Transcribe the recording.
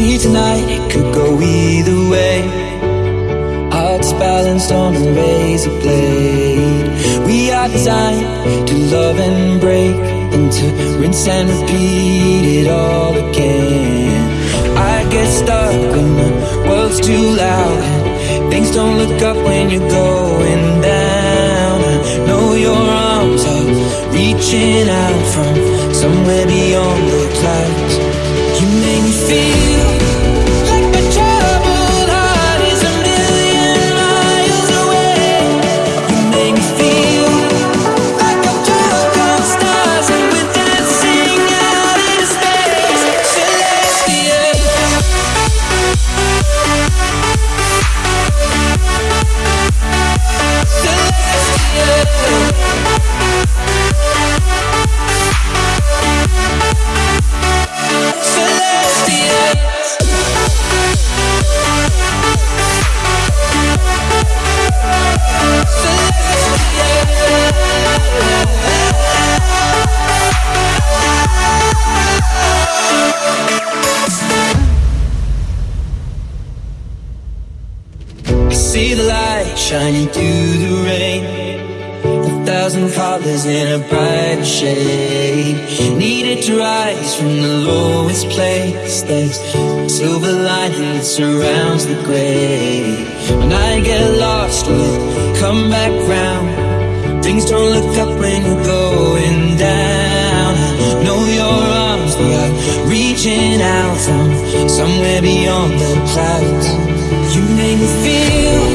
night, it could go either way. Hearts balanced on a razor blade. We are designed to love and break, and to rinse and repeat it all again. I get stuck when the world's too loud, things don't look up when you're going down. I know your arms are reaching out from somewhere beyond the clouds. You make me feel see the light shining through the rain. A thousand colors in a brighter shade. Needed to rise from the lowest place. There's silver lining that surrounds the gray. When I get lost, we'll come back round. Things don't look up when you're going down. I know your arms, are reaching out from somewhere beyond the clouds. You make me feel